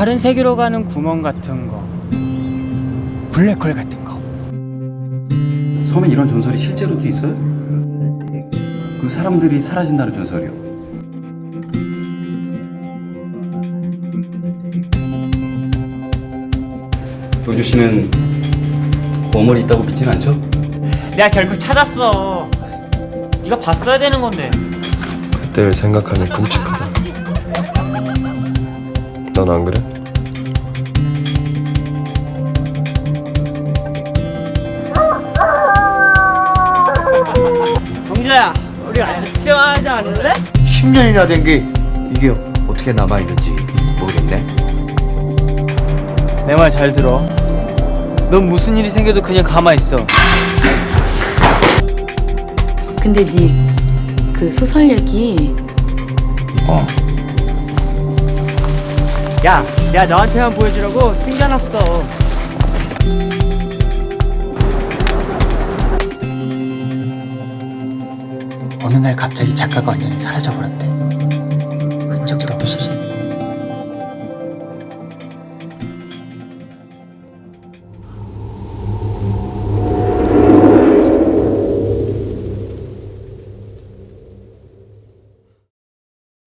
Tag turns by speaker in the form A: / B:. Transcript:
A: 다른 세계로 가는 구멍 같은 거 블랙홀 같은 거
B: 섬에 이런 전설이 실제로도 있어요? 그 사람들이 사라진다는 전설이요. 도주 씨는 보물이 있다고 믿지는 않죠?
A: 내가 결국 찾았어 네가 봤어야 되는 건데
C: 그때를 생각하면 끔찍하다. 넌안 그래?
A: 정자야 우리 아직 시험하지 않을래?
D: 10년이나 된 게 이게 어떻게 남아있는지 모르겠네.
E: 내 말 잘 들어. 넌 무슨 일이 생겨도 그냥 가만히 있어.
F: 근데 네 그 소설 얘기
A: 야 내가 너한테만 보여주려고 숨겨놨어. 어느 날 갑자기 작가가 완전히 사라져버렸대. 흔적도 없이